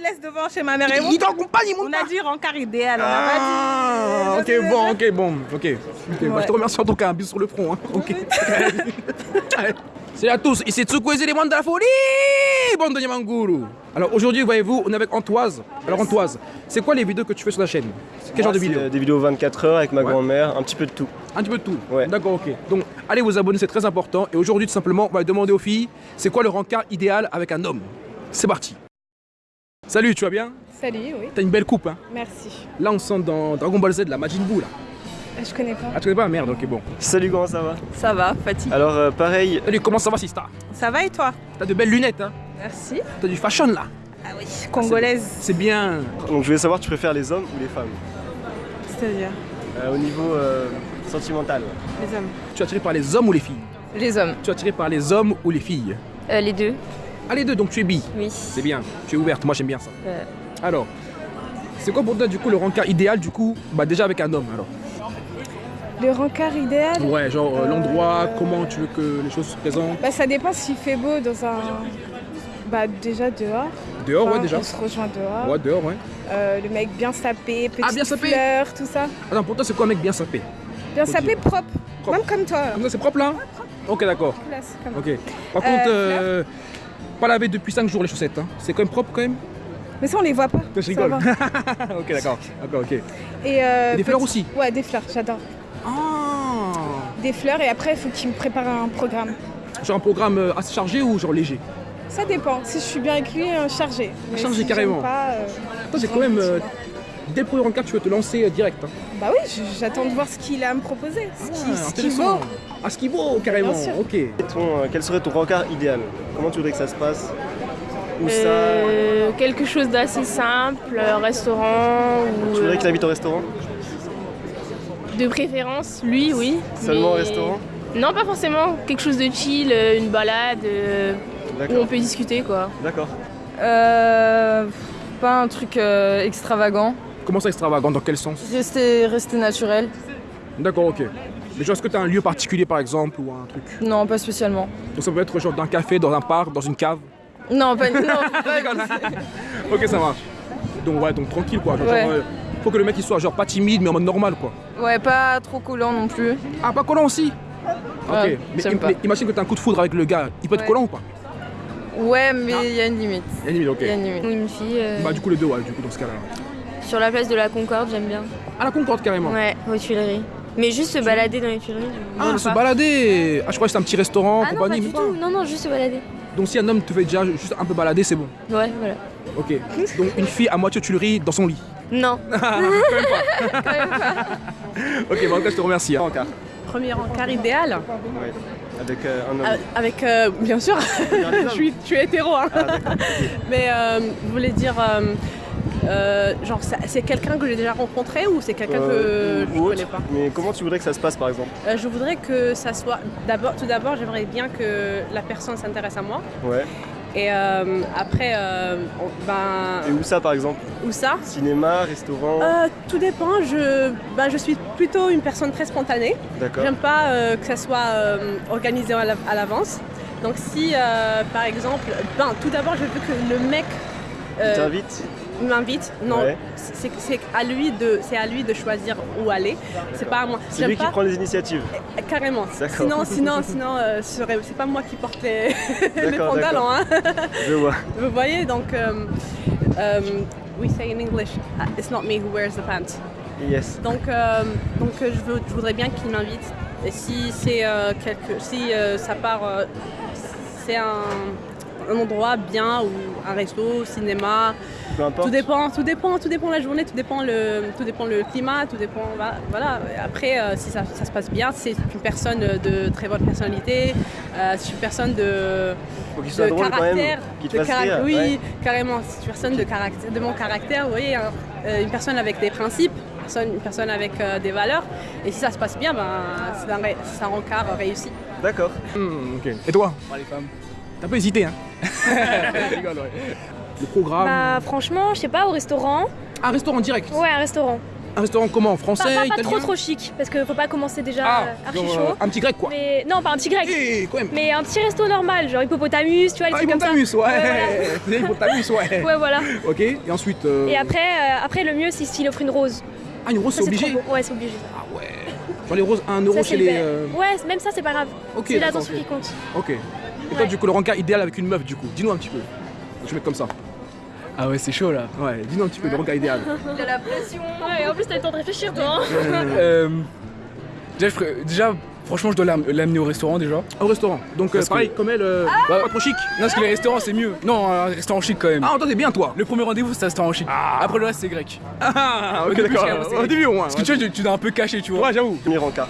me laisse devant chez ma mère et Il t'accompagne, il monte On a dit rencard idéal, on Ah, pas dit. ok, bon, ok, bon, ok. Bah, je te remercie en tout cas, un bisou sur le front. Hein. Ok. Salut à tous, ici Tsuko les éléments de la folie, bande de Yamanguru. Alors aujourd'hui, voyez-vous, on est avec Antoise. Alors Antoise, c'est quoi les vidéos que tu fais sur la chaîne? Quel genre de vidéos? Des vidéos 24 heures avec ma Ouais. grand-mère, un petit peu de tout. Un petit peu de tout. Ouais. D'accord, ok. Donc allez vous abonner, c'est très important. Et aujourd'hui, tout simplement, on va demander aux filles, c'est quoi le rencard idéal avec un homme? C'est parti. Salut, tu vas bien? Salut, oui, T'as une belle coupe, hein? Merci. Là, on sent dans Dragon Ball Z, la Majin Buu, là. Je connais pas. Ah, tu connais pas? Merde, ok, bon. Salut, comment ça va? Ça va, fatigue. Alors, euh, pareil, Salut, comment ça va, Sista? Ça va et toi? T'as de belles lunettes, hein? Merci. T'as du fashion, là. Ah oui, congolaise, C'est bien. donc je voulais savoir, tu préfères les hommes ou les femmes? C'est-à-dire? Euh, Au niveau euh, sentimental. les hommes. Tu es attiré par les hommes ou les filles? Les hommes. Tu es attiré par les hommes ou les filles? Euh, les deux. Ah, les deux, donc tu es bi. Oui. C'est bien. Tu es ouverte, moi j'aime bien ça. Euh. Alors, c'est quoi pour toi, du coup, le rencard idéal, du coup Bah, déjà avec un homme, alors? Le rencard idéal? Ouais, genre euh, l'endroit, comment tu veux que les choses se présentent? bah, Ça dépend s'il fait beau dans un. Bah, déjà dehors. Dehors, ouais, déjà. On se rejoint dehors. Ouais, dehors, ouais. Euh, le mec bien sapé, petite Ah, bien sapé fleur, tout ça. Attends, pour toi, c'est quoi un mec bien sapé? Bien sapé, propre. Propre. Même comme toi. Comme ça, c'est propre là? Ok, d'accord. Ok. Par Euh, contre, euh, pas lavé depuis 5 jours les chaussettes. Hein. C'est quand même propre quand même Mais ça, on les voit pas. Je rigole. ok, d'accord. D'accord, ok. Et euh, Et des fleurs aussi Ouais, des fleurs, j'adore. Ah Des fleurs et après, il faut qu'il me prépare un programme. Genre un programme euh, assez chargé ou genre léger Ça dépend. Si je suis bien avec lui, euh, chargé. Mais Chargé, si carrément. Pas, euh, Toi, c'est quand même. euh, dès le premier rencard, tu veux te lancer euh, direct. Hein. Bah oui, j'attends de voir ce qu'il a à me proposer. Ce qui- Ah, qu'il vaut. Ah, ce qu'il vaut, carrément. Bien sûr. Ok. Et ton, euh, quel serait ton rencard idéal? Comment tu voudrais que ça se passe? Où Euh, quelque chose d'assez simple, euh, restaurant ça ou Tu voudrais qu'il invite au restaurant? De préférence, lui, oui. Seulement au mais- restaurant? Non, pas forcément. Quelque chose de chill, une balade euh, où on peut discuter, quoi. D'accord. Euh, pas un truc euh, extravagant. Comment ça extravagant Dans quel sens Rester, rester naturel. D'accord, ok. Mais genre, est-ce que tu as un lieu particulier par exemple ou un truc Non, pas spécialement. Donc ça peut être genre dans un café, dans un parc, dans une cave Non, pas. Non, Ok, ça marche. Donc ouais, donc tranquille quoi. Genre, Ouais. genre, euh, faut que le mec il soit genre pas timide mais en mode normal quoi. ouais, pas trop collant non plus. Ah, pas collant aussi Ok. Ouais, mais, im- pas. mais imagine que t'as un coup de foudre avec le gars. Il peut être Ouais. collant ou pas Ouais, mais il y a une limite. Il y a une limite, ok. Il y a une limite. Ou une fille. euh, Bah du coup les deux ouais, du coup dans ce cas-là. Sur la place de la Concorde, j'aime bien. À la Concorde carrément. Ouais, aux Tuileries. Mais juste se balader dans les Tuileries. je- Ah, se pas. balader Ah, je crois que c'est un petit restaurant, Ah non, pas compagnie, du tout. Non, non, juste se balader. Donc si un homme te fait déjà juste un peu balader, c'est bon. Ouais, voilà. Ok. Donc une fille à moitié tuilerie dans son lit. Non. Quand même pas. ok, bon en tout cas je te remercie. hein. Premier encart idéal Ouais. Avec euh, un homme. Euh, Avec, euh, bien sûr, je suis, je suis hétéro. hein. Ah. Mais euh, vous voulez dire, euh, euh, genre, c'est quelqu'un que j'ai déjà rencontré ou c'est quelqu'un Euh, que ou je autre. connais pas? Mais comment tu voudrais que ça se passe par exemple? Euh, Je voudrais que ça soit. D'abord, tout d'abord, j'aimerais bien que la personne s'intéresse à moi. Ouais. Et euh, après, euh, ben, Et où ça par exemple? où ça? Cinéma, restaurant? Euh, Tout dépend. Je, ben, je suis plutôt une personne très spontanée. D'accord. J'aime pas euh, que ça soit euh, organisé à la- à l'avance. Donc si, euh, par exemple, ben, tout d'abord, je veux que le mec Il euh, t'invite? M'invite. Non, Ouais. c'est c'est à lui de, c'est à lui de choisir où aller. C'est pas à moi. C'est lui qui prend les initiatives. carrément. D'accord. Sinon, sinon, sinon, euh, c'est pas moi qui porte les, pantalons. hein. Je vois. Vous voyez, donc, euh, we say in English, uh, it's not me who wears the pants. Yes. Donc, euh, donc je, veux- je voudrais bien qu'il m'invite. Et si c'est euh, quelque, si ça part, c'est un, un endroit bien ou un resto, cinéma, Peu importe. tout dépend, tout dépend, tout dépend de la journée, tout dépend le, tout dépend le climat, tout dépend, voilà. Après, euh, si ça, ça se passe bien, c'est une personne de très bonne personnalité, euh, c'est une personne de, Faut qu'il soit de drôle quand même. caractère, Qu'il te de fasse carac- rire. oui, ouais. carrément. C'est une personne de, caractère, de mon caractère, vous voyez, hein, euh, une personne avec des principes, une personne, avec euh, des valeurs. Et si ça se passe bien, ben, c'est un, ré- c'est un rencard réussi. D'accord. Ok. Et toi? Les femmes. T'as un peu hésité hein Je rigole, ouais. Le programme. Bah franchement, je sais pas, au restaurant. Un restaurant direct. Ouais, un restaurant. un restaurant comment Français, Pas, pas- pas italien trop trop chic, parce qu'il faut pas commencer déjà Ah, euh, archi genre, chaud. euh, un petit grec quoi. Mais non, pas un petit grec. Eh, quand même. Mais un petit resto normal, genre hippopotamus, tu vois, les Ah, trucs comme ça. hippopotamus, ouais. Ouais, hippopotamus, ouais. Ouais, voilà. Ok, et ensuite. euh, Et après, euh, après le mieux, c'est s'il offre une rose. Ah, une rose, c'est obligé. Ouais, c'est obligé. Ah ouais. Genre les roses, 1 euro Ça, chez les. euh, Ouais, même ça, c'est pas grave. Ok, c'est l'attention ok. qui compte. Ok. Et toi, du coup, le rencard idéal avec une meuf, du coup, dis-nous un petit peu. Je vais mettre comme ça. Ah ouais, c'est chaud là. Ouais, dis-nous un petit peu le rencard idéal. Il a la pression. Ouais, en plus, t'as le temps de réfléchir, toi. hein. Euh, déjà, je ferais- déjà, franchement, je dois l'am- l'amener au restaurant déjà. Au restaurant. Donc, euh, que- pareil, comme elle, euh, Bah, pas trop chic. Non, parce que les restaurants c'est mieux. Non, un restaurant chic quand même. Ah, toi, t'es bien, toi. Le premier rendez-vous c'est un restaurant chic. Après le reste c'est grec. Ah, Au ok, d'accord. Au début, au moins. Parce que tu vois, tu, dois un peu cacher, tu vois. Ouais, j'avoue. Premier rencard.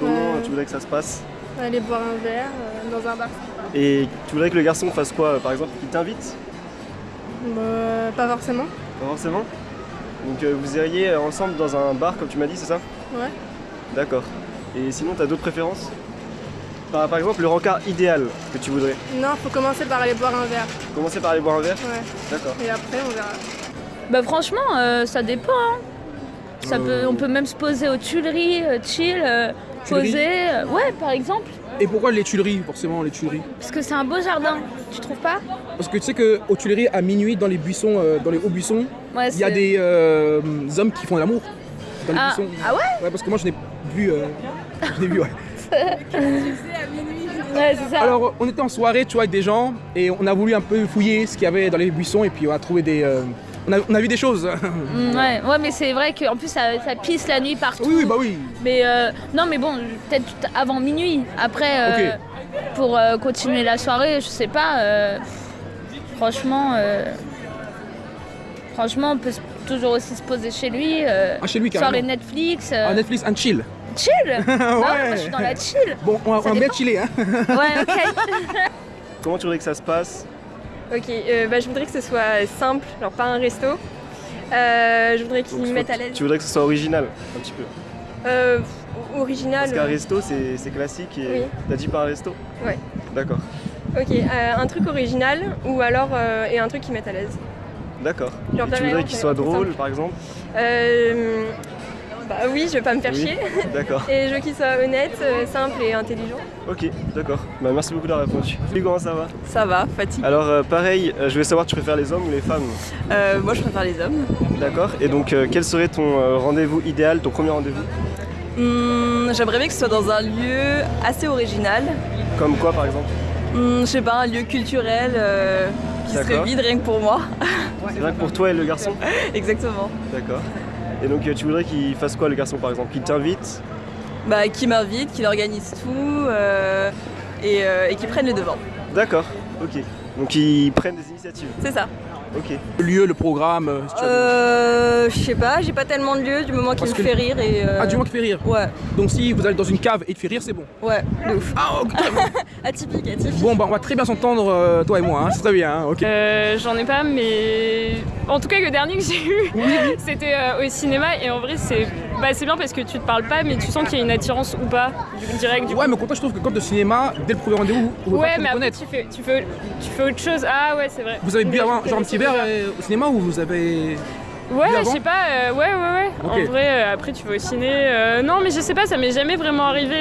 Comment tu voudrais que ça se passe? Aller boire un verre euh, dans un bar. Et tu voudrais que le garçon fasse quoi euh, Par exemple, il t'invite Bah, pas forcément. Pas forcément Donc euh, vous iriez ensemble dans un bar comme tu m'as dit, c'est ça Ouais. D'accord. Et sinon, t'as d'autres préférences par, par exemple, le rencard idéal que tu voudrais. Non, faut commencer par aller boire un verre. Commencer par aller boire un verre Ouais. D'accord. Et après, on verra. Bah franchement, euh, ça dépend. hein. Ça peut, on peut même se poser aux Tuileries, euh, chill, euh, Tuileries poser. euh, ouais, par exemple. Et pourquoi les Tuileries, forcément, les Tuileries Parce que c'est un beau jardin. Tu trouves pas Parce que tu sais qu'aux Tuileries, à minuit, dans les buissons, euh, dans les hauts buissons, Ouais, il y a des euh, hommes qui font l'amour. Dans les Ah, buissons. ah ouais Ouais, parce que moi, je n'ai vu. euh, je vu, ouais. Ouais, ça. Alors, on était en soirée, tu vois, avec des gens, et on a voulu un peu fouiller ce qu'il y avait dans les buissons, et puis on a trouvé des. On, a, on a vu des choses. Mm, ouais, ouais, mais c'est vrai qu'en plus ça, ça pisse la nuit partout. oui, oui, bah oui. Mais euh, non, mais bon, peut-être avant minuit. Après, euh, pour euh, continuer la soirée, je sais pas. euh, franchement, euh, franchement, on peut toujours aussi se poser chez lui. euh, Ah, chez lui, soirée carrément. Netflix. euh, Ah, Netflix and chill. chill? Bah ouais, moi, Ouais. je suis dans la chill. Bon, on va, on va bien chiller, hein. Ouais, ok. Comment tu voudrais que ça se passe? Ok, euh, bah, je voudrais que ce soit simple, genre pas un resto. Euh, je voudrais qu'ils me mettent à l'aise. Tu voudrais que ce soit original, un petit peu. Euh, original. Parce qu'un resto, c'est c'est classique et Oui. t'as dit pas un resto Ouais. D'accord. Ok, euh, un truc original ou alors euh, et un truc qui mette à l'aise. D'accord. Tu voudrais qu'il soit drôle, par exemple Euh, bah oui, je vais pas me faire Oui. chier. D'accord. Et je veux qu'il soit honnête, euh, simple et intelligent. Ok, d'accord. Bah, merci beaucoup d'avoir répondu. Salut, comment ça va? Ça va, fatigue. Alors, euh, pareil, euh, je voulais savoir, tu préfères les hommes ou les femmes? Euh, moi, je préfère les hommes. D'accord. Et donc, quel serait ton rendez-vous idéal, ton premier rendez-vous? Hum, J'aimerais bien que ce soit dans un lieu assez original. Comme quoi, par exemple? Hum, je sais pas, un lieu culturel qui serait vide rien que pour moi. C'est vrai que pour toi et le garçon? Exactement. D'accord. Et donc, tu voudrais qu'il fasse quoi, le garçon, par exemple? Qu'il t'invite? Bah, qui m'invite, qui organise tout euh, et, euh, et qui prenne le devant. D'accord, ok. Donc, ils prennent des initiatives C'est ça. Ok. Le lieu, le programme. euh, si. Euh, je sais pas, j'ai pas tellement de lieu du moment qu'il me que- fait rire et. euh, Ah, du moins qui fait rire. Ouais, Donc, si vous allez dans une cave et il te fait rire, c'est bon. ouais, de ouf. Ah, ok. Atypique, atypique. Bon, bah, on va très bien s'entendre, euh, toi et moi, hein. c'est très bien, hein, ok. Euh, J'en ai pas, mais en tout cas le dernier que j'ai eu, c'était euh, au cinéma et en vrai c'est bah, c'est bien parce que tu te parles pas, mais tu sens qu'il y a une attirance ou pas du direct. Du Ouais, mais quand je trouve que quand de cinéma, dès le premier rendez-vous, Ouais, mais après tu fais, tu, fais, tu fais autre chose. Ah ouais, c'est vrai. Vous avez bu avant, genre un petit verre euh, au cinéma ou vous avez. Ouais, je sais pas, euh, ouais, ouais, ouais. En vrai, euh, après tu vas au ciné. euh, non, mais je sais pas, ça m'est jamais vraiment arrivé.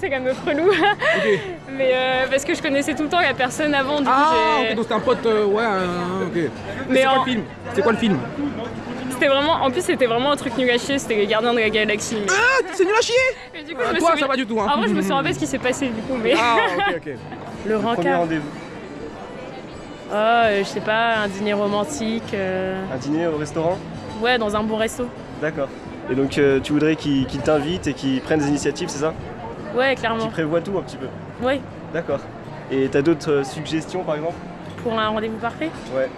C'est comme meuf relou. Ok. Mais euh, parce que je connaissais tout le temps la personne avant, du Ah, ok, donc c'était un pote, euh, ouais, euh, ok. Mais c'est quoi en- le film? C'est quoi le film? C'était vraiment, en plus c'était vraiment un truc nul à chier, c'était les gardiens de la galaxie. mais- Ah, c'est nul à chier Et du coup, Ah, je me Toi, souviens- ça va du tout, hein. En vrai, je me souviens pas ce qui s'est passé du coup, mais. Ah, ok, ok. Le Premier rencard. rendez-vous Ah, euh, je sais pas, un dîner romantique. euh, Un dîner au restaurant? Ouais, dans un bon resto. D'accord. Et donc, euh, tu voudrais qu'il qu'il t'invite et qu'il prenne des initiatives, c'est ça? Ouais, Qu'il clairement. prévoit tout un petit peu Ouais, D'accord. Et t'as d'autres euh, suggestions, par exemple? Pour un rendez-vous parfait? Ouais.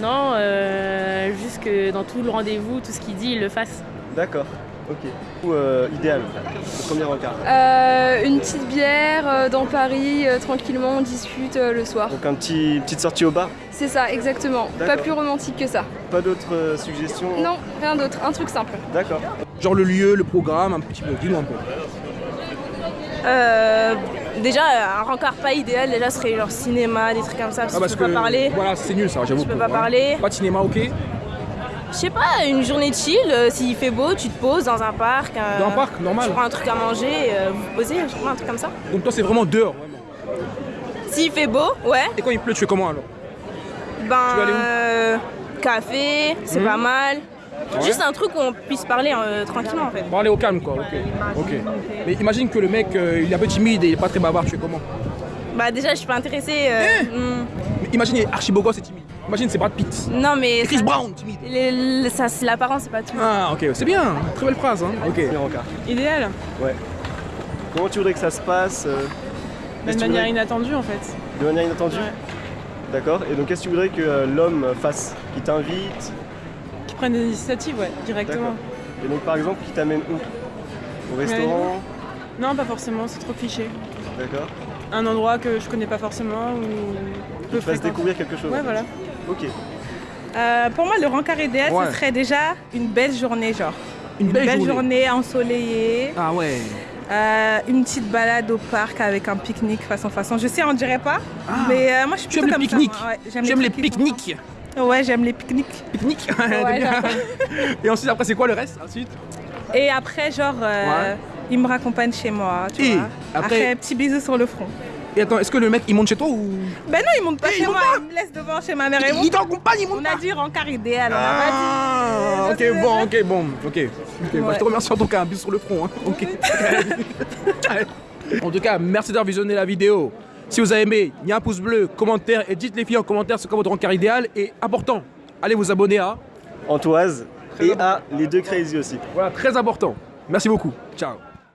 Non, euh, juste que dans tout le rendez-vous, tout ce qu'il dit, il le fasse. D'accord. Ok. Ou euh, idéal, le premier rencard. Euh, une petite bière euh, dans Paris, euh, tranquillement, on discute euh, le soir. Donc un petit petite sortie au bar? C'est ça, exactement. Pas plus romantique que ça. Pas d'autres euh, suggestions? Non, rien d'autre, un truc simple. D'accord. Genre le lieu, le programme, un petit peu, dis-nous un peu. Euh, déjà, un rencard pas idéal, déjà serait genre cinéma, des trucs comme ça, parce, Ah, parce que tu peux que pas parler. voilà, c'est nul ça, j'avoue. Tu peux pas parler. Pas de cinéma, ok. Je sais pas, une journée chill, euh, s'il fait beau, tu te poses dans un parc. euh, Dans un parc, normal. Tu prends un truc à manger, euh, vous vous posez, je pas, un truc comme ça. Donc toi, c'est vraiment dehors, vraiment. S'il fait beau, ouais, Et quand il pleut, tu fais comment alors? Ben. vas aller où? café, c'est Mhm. pas mal. Ouais. Juste un truc où on puisse parler euh, tranquillement en fait. Pour aller au calme, quoi. Ok. Mais imagine que le mec, euh, il est un peu timide et il est pas très bavard, tu fais comment? Bah déjà, je suis pas intéressée. euh, Eh. Mais imagine, il est archi beau gosse et timide. Imagine, c'est Brad Pitt. Non mais. Et Chris ça- Brown, timide. les- les- ça, c'est l'apparence, c'est pas tout. Ah, ok, c'est bien. Très belle phrase, hein. Ok. Idéal, Ouais. Comment tu voudrais que ça se passe euh, de manière voudrais- inattendue en fait. De manière inattendue D'accord. Et donc, qu'est-ce que tu voudrais que euh, l'homme fasse Qu'il t'invite Qui prennent des initiatives, ouais, directement. Et donc, par exemple, qui t'amène où Au restaurant Non, pas forcément, c'est trop cliché. D'accord. Un endroit que je connais pas forcément ou peu fasse découvrir quelque chose. Ouais, voilà. Ok. Euh, pour moi, le rencard idéal, Ouais. ce serait déjà une belle journée, genre. Une belle journée. ensoleillée, Ah ouais. euh, une petite balade au parc avec un pique-nique façon façon. Je sais, on dirait pas, mais euh, moi je suis Tu aimes plutôt comme moi. Ouais, J'aime les pique-niques. Ouais, j'aime les pique-niques. Pique-nique Ouais. Et ensuite, après, c'est quoi le reste Ensuite? Et après, genre, euh, Ouais. il me raccompagne chez moi, tu Et vois. après- Après, petit bisou sur le front. Et attends, est-ce que le mec, il monte chez toi ou? Ben non, il monte pas Eh, chez il moi, pas il me laisse devant chez ma mère et moi. il t'accompagne, il monte On a dit rencard idéal, on a pas Ah, dit. ok, bon, ok, bon, ok. Bah, je te remercie en tout cas, un bisou sur le front. hein. Ok. en tout cas, merci d'avoir visionné la vidéo. Si vous avez aimé, il y a un pouce bleu, commentaire et dites les filles en commentaire c'est quoi votre rencard idéal. Et important, allez vous abonner à. Antoise et à les deux crazy aussi. Voilà, très important. Merci beaucoup. Ciao.